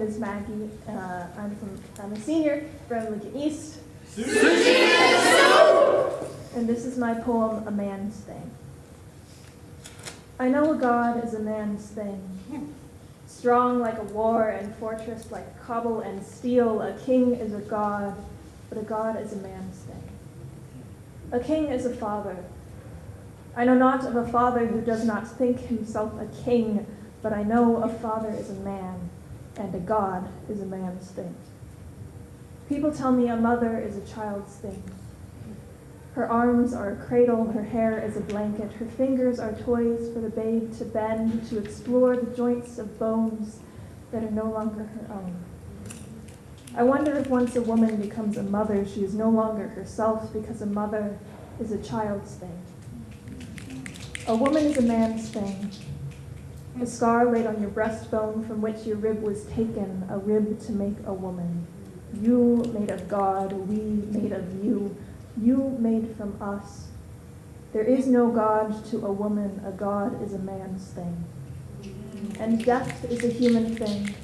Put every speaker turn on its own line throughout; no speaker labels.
is Maggie. Uh, I'm from I'm a senior from Lincoln East. And this is my poem, A Man's Thing. I know a God is a man's thing. Strong like a war and fortress like cobble and steel, a king is a god, but a god is a man's thing. A king is a father. I know not of a father who does not think himself a king, but I know a father is a man, and a god is a man's thing. People tell me a mother is a child's thing. Her arms are a cradle, her hair is a blanket, her fingers are toys for the babe to bend, to explore the joints of bones that are no longer her own. I wonder if once a woman becomes a mother, she is no longer herself because a mother is a child's thing. A woman is a man's thing. A scar laid on your breastbone from which your rib was taken, a rib to make a woman. You made of God, we made of you, you made from us. There is no God to a woman, a God is a man's thing. And death is a human thing.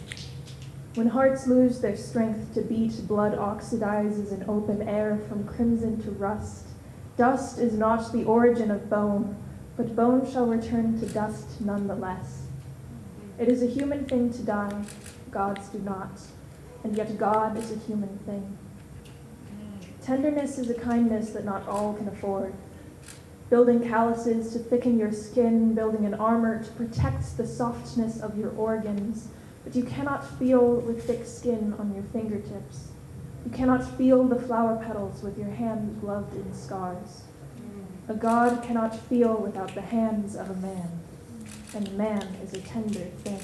When hearts lose their strength to beat, blood oxidizes in open air from crimson to rust. Dust is not the origin of bone, but bone shall return to dust nonetheless. It is a human thing to die, gods do not, and yet God is a human thing. Tenderness is a kindness that not all can afford. Building calluses to thicken your skin, building an armor to protect the softness of your organs, but you cannot feel with thick skin on your fingertips. You cannot feel the flower petals with your hand gloved in scars. A god cannot feel without the hands of a man, and man is a tender thing.